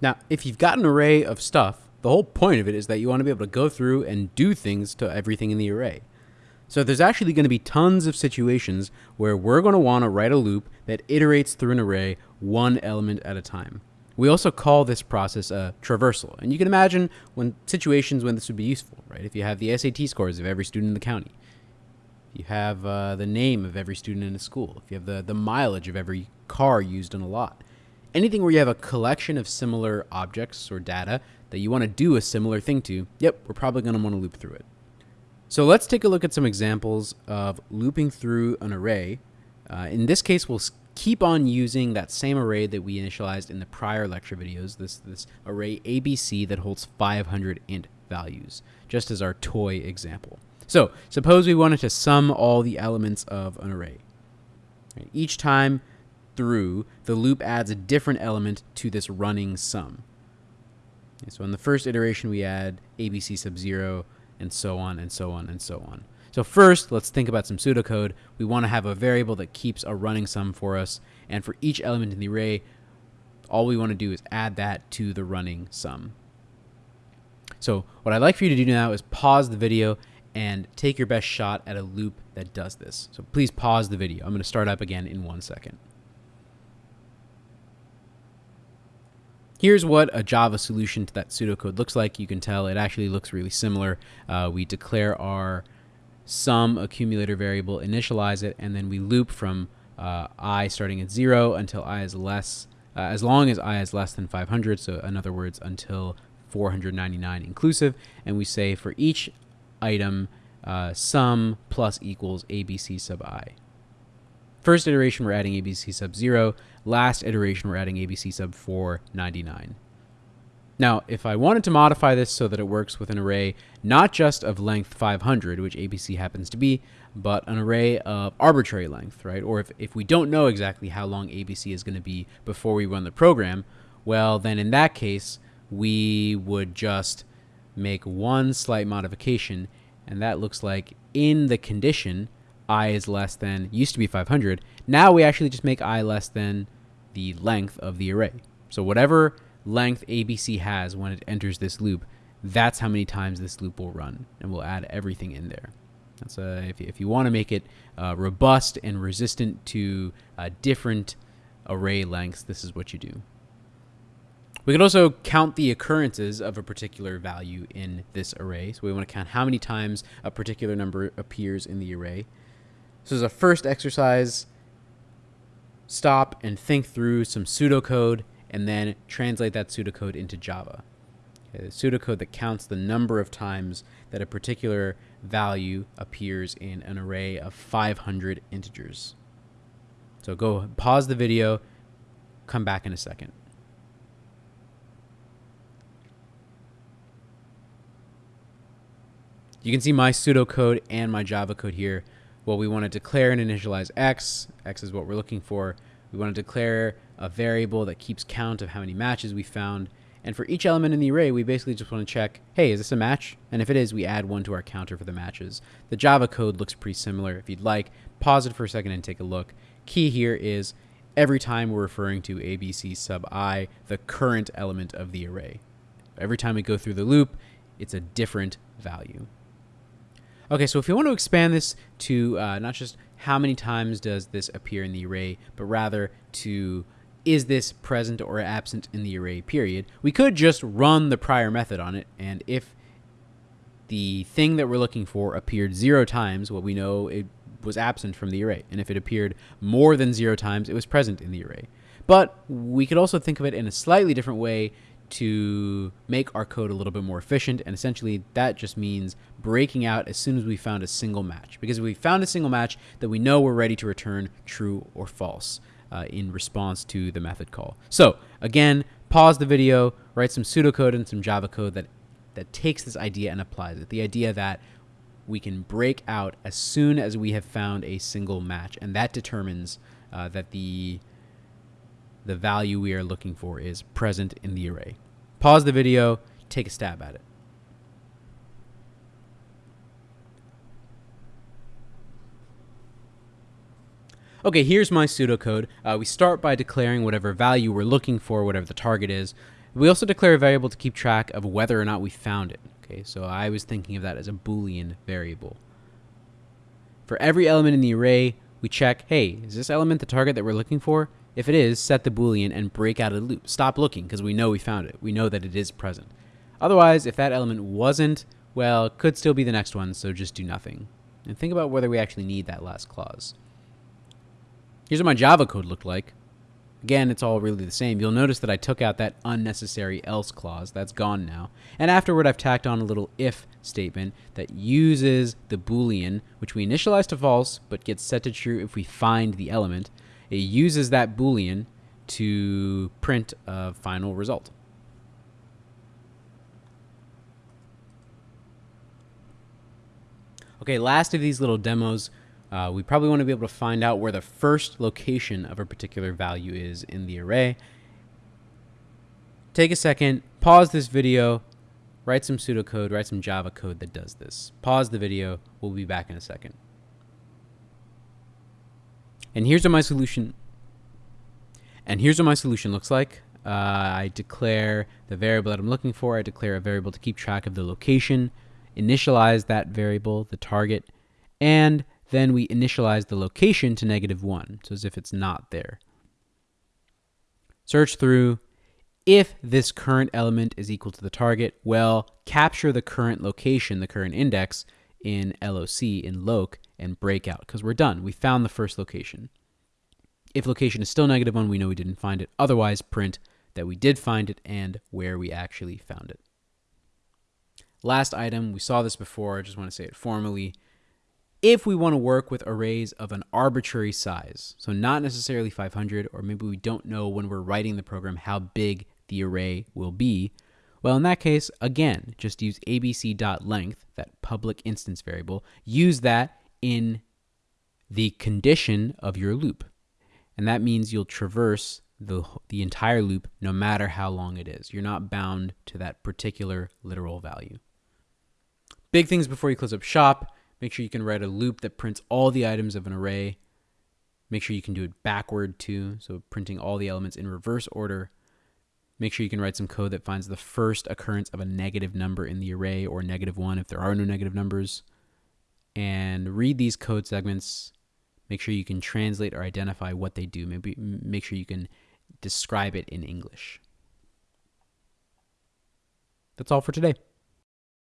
Now, if you've got an array of stuff, the whole point of it is that you want to be able to go through and do things to everything in the array. So there's actually going to be tons of situations where we're going to want to write a loop that iterates through an array one element at a time. We also call this process a traversal. And you can imagine when situations when this would be useful, right? If you have the SAT scores of every student in the county, if you have uh, the name of every student in a school, if you have the, the mileage of every car used in a lot, anything where you have a collection of similar objects or data that you want to do a similar thing to, yep, we're probably going to want to loop through it. So let's take a look at some examples of looping through an array. Uh, in this case, we'll keep on using that same array that we initialized in the prior lecture videos, this, this array ABC that holds 500 int values, just as our toy example. So suppose we wanted to sum all the elements of an array. Each time through, the loop adds a different element to this running sum. so in the first iteration, we add ABC sub 0, and so on and so on and so on. So first, let's think about some pseudocode. We want to have a variable that keeps a running sum for us, and for each element in the array, all we want to do is add that to the running sum. So what I'd like for you to do now is pause the video and take your best shot at a loop that does this. So please pause the video. I'm going to start up again in one second. Here's what a Java solution to that pseudocode looks like. You can tell it actually looks really similar. Uh, we declare our sum accumulator variable, initialize it, and then we loop from uh, i starting at 0 until i is less, uh, as long as i is less than 500, so in other words, until 499 inclusive, and we say for each item, uh, sum plus equals abc sub i. First iteration, we're adding ABC sub 0. Last iteration, we're adding ABC sub 499. Now, if I wanted to modify this so that it works with an array not just of length 500, which ABC happens to be, but an array of arbitrary length, right? Or if, if we don't know exactly how long ABC is going to be before we run the program, well, then in that case, we would just make one slight modification, and that looks like in the condition, i is less than, used to be 500. Now we actually just make i less than the length of the array. So whatever length ABC has when it enters this loop, that's how many times this loop will run. And we'll add everything in there. That's uh, if, if you want to make it uh, robust and resistant to uh, different array lengths, this is what you do. We can also count the occurrences of a particular value in this array. So we want to count how many times a particular number appears in the array. So as a first exercise, stop and think through some pseudocode and then translate that pseudocode into Java. Okay, the pseudocode that counts the number of times that a particular value appears in an array of 500 integers. So go pause the video, come back in a second. You can see my pseudocode and my Java code here. Well, we want to declare and initialize x. x is what we're looking for. We want to declare a variable that keeps count of how many matches we found. And for each element in the array, we basically just want to check, hey, is this a match? And if it is, we add one to our counter for the matches. The Java code looks pretty similar. If you'd like, pause it for a second and take a look. Key here is every time we're referring to ABC sub i, the current element of the array. Every time we go through the loop, it's a different value. Okay, so if you want to expand this to uh, not just how many times does this appear in the array, but rather to is this present or absent in the array period, we could just run the prior method on it, and if the thing that we're looking for appeared zero times, well, we know it was absent from the array. And if it appeared more than zero times, it was present in the array. But we could also think of it in a slightly different way to make our code a little bit more efficient. And essentially, that just means breaking out as soon as we found a single match. Because if we found a single match, then we know we're ready to return true or false uh, in response to the method call. So again, pause the video, write some pseudocode and some Java code that, that takes this idea and applies it. The idea that we can break out as soon as we have found a single match. And that determines uh, that the the value we are looking for is present in the array. Pause the video, take a stab at it. Okay, here's my pseudocode. Uh, we start by declaring whatever value we're looking for, whatever the target is. We also declare a variable to keep track of whether or not we found it. Okay, so I was thinking of that as a Boolean variable. For every element in the array, we check, hey, is this element the target that we're looking for? If it is, set the Boolean and break out of the loop. Stop looking because we know we found it. We know that it is present. Otherwise, if that element wasn't, well, could still be the next one, so just do nothing. And think about whether we actually need that last clause. Here's what my Java code looked like. Again, it's all really the same. You'll notice that I took out that unnecessary else clause. That's gone now. And afterward, I've tacked on a little if statement that uses the Boolean, which we initialize to false, but gets set to true if we find the element. It uses that Boolean to print a final result. Okay, last of these little demos, uh, we probably want to be able to find out where the first location of a particular value is in the array. Take a second, pause this video, write some pseudocode, write some Java code that does this. Pause the video, we'll be back in a second. And here's what my solution and here's what my solution looks like. Uh, I declare the variable that I'm looking for. I declare a variable to keep track of the location, initialize that variable, the target, and then we initialize the location to negative 1, so as if it's not there. Search through. If this current element is equal to the target, well, capture the current location, the current index, in LOC, in loc, and break out, because we're done. We found the first location. If location is still negative 1, we know we didn't find it. Otherwise, print that we did find it and where we actually found it. Last item, we saw this before, I just want to say it formally if we want to work with arrays of an arbitrary size, so not necessarily 500, or maybe we don't know when we're writing the program how big the array will be, well, in that case, again, just use abc.length, that public instance variable, use that in the condition of your loop. And that means you'll traverse the, the entire loop no matter how long it is. You're not bound to that particular literal value. Big things before you close up shop. Make sure you can write a loop that prints all the items of an array. Make sure you can do it backward too, so printing all the elements in reverse order. Make sure you can write some code that finds the first occurrence of a negative number in the array or negative one if there are no negative numbers. And read these code segments. Make sure you can translate or identify what they do. Maybe make sure you can describe it in English. That's all for today.